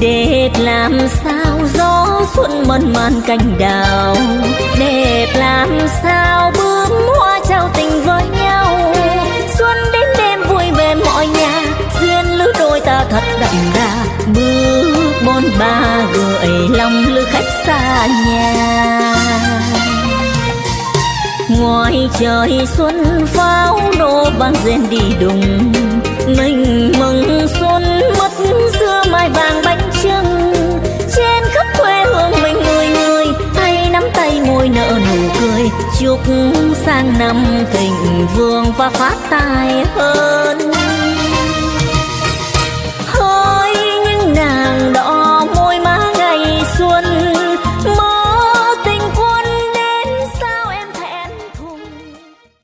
đẹp làm sao gió xuân mơn man cành đào. Đẹp làm sao bướm hoa trao tình với nhau. Xuân đến đêm vui về mọi nhà, duyên lứa đôi ta thật đậm đà. Bước bon ba gửi lòng lữ khách xa nhà. Ngoài trời xuân pháo nổ vang rền đi đùng. Sang năm thịnh vượng và phát tài hơn.